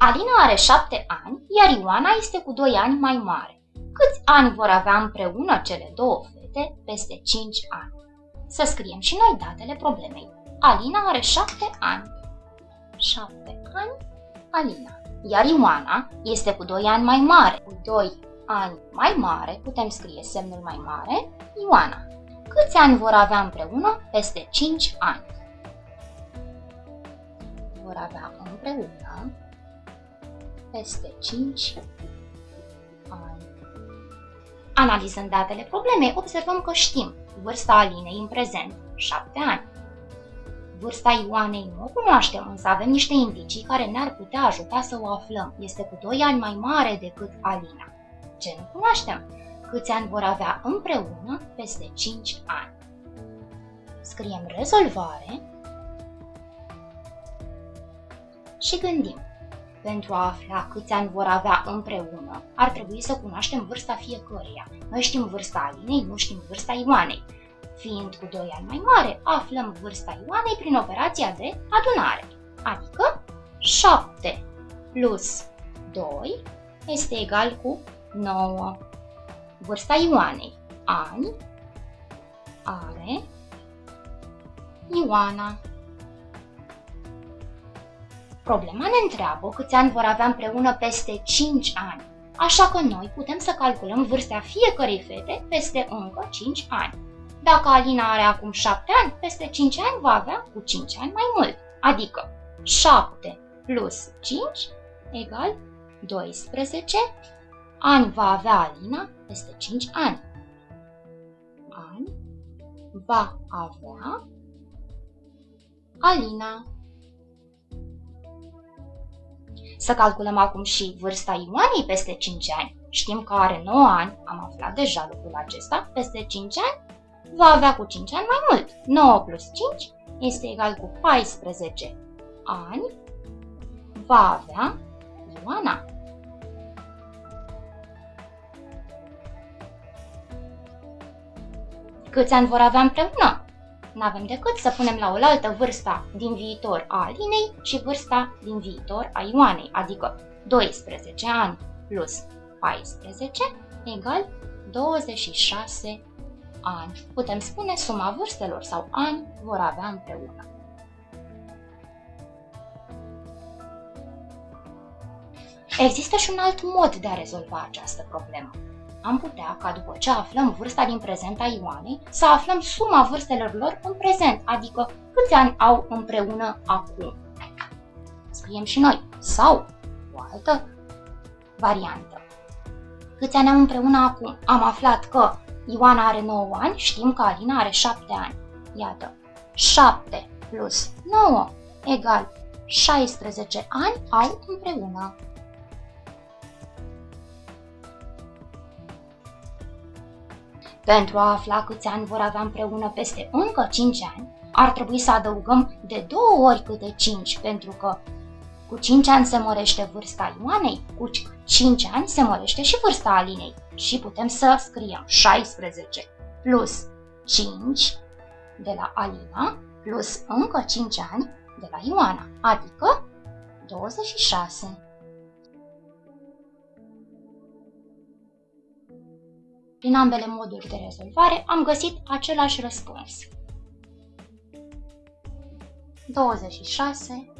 Alina are șapte ani, iar Ioana este cu doi ani mai mare. Câți ani vor avea împreună cele două fete peste 5 ani? Să scriem și noi datele problemei. Alina are șapte ani. 7 ani, Alina. Iar Ioana este cu 2 ani mai mare. Cu 2 ani mai mare, putem scrie semnul mai mare, Ioana. Câți ani vor avea împreună peste 5 ani? Vor avea împreună peste 5 ani. Analizând datele problemei, observăm că știm vârsta Alinei în prezent, 7 ani. Vârsta Ioanei nu o cunoaștem, însă avem niște indicii care ne-ar putea ajuta să o aflăm. Este cu 2 ani mai mare decât Alina. Ce nu cunoaștem? Câți ani vor avea împreună peste 5 ani? Scriem rezolvare și gândim. Pentru a afla câți ani vor avea împreună, ar trebui să cunoaștem vârsta fiecăruia. Noi știm vârsta Alinei, nu știm vârsta Ioanei. Fiind cu 2 ani mai mare, aflăm vârsta Ioanei prin operația de adunare, adică 7 plus 2 este egal cu 9. Vârsta Ioanei, ani, are Ioana. Problema ne întreabă câți ani vor avea împreună peste 5 ani, așa că noi putem să calculăm vârsta fiecărei fete peste încă 5 ani. Dacă Alina are acum 7 ani, peste 5 ani va avea cu 5 ani mai mult, adică 7 plus 5 egal 12 ani va avea Alina peste 5 ani. Ani va avea Alina. Să calculăm acum și vârsta Ioanei peste 5 ani. Știm că are 9 ani, am aflat deja lucrul acesta, peste 5 ani va avea cu 5 ani mai mult. 9 plus 5 este egal cu 14 ani, va avea Ioana. Câți ani vor avea împreună? Nu avem decât să punem la oaltă vârsta din viitor a Alinei și vârsta din viitor a Ioanei, adică 12 ani plus 14 egal 26 ani. Putem spune suma vârstelor sau ani vor avea împreună. Există și un alt mod de a rezolva această problemă am putea ca după ce aflăm vârsta din prezent a Ioanei, să aflăm suma vârstelor lor în prezent, adică câți ani au împreună acum. Scriem și noi. Sau o altă variantă. Câți ani au împreună acum? Am aflat că Ioana are 9 ani, știm că Alina are 7 ani. Iată, 7 plus 9 egal 16 ani au împreună. Pentru a afla câți ani vor avea împreună peste încă 5 ani, ar trebui să adăugăm de două ori câte 5, pentru că cu 5 ani se mărește vârsta Ioanei, cu 5 ani se mărește și vârsta Alinei. Și putem să scriem 16 plus 5 de la Alina plus încă 5 ani de la Ioana, adică 26. Prin ambele moduri de rezolvare am găsit același răspuns. 26